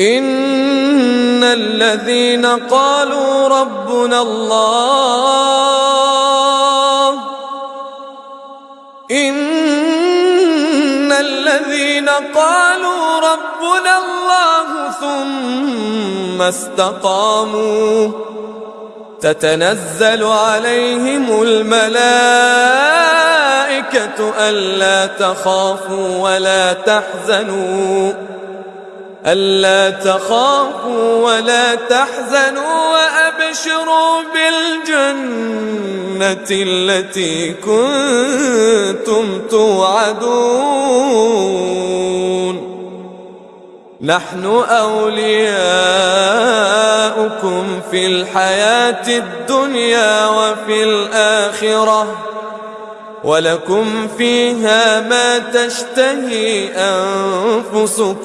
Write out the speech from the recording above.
إن الذين قالوا ربنا الله إن الذين قالوا ربنا الله ثم استقاموا تتنزل عليهم الملائكة ألا تخافوا ولا تحزنوا ألا تخافوا ولا تحزنوا وأبشروا بالجنة التي كنتم توعدون. نحن أولياؤكم في الحياة الدنيا وفي الآخرة ولكم فيها ما تشتهي أنفسكم.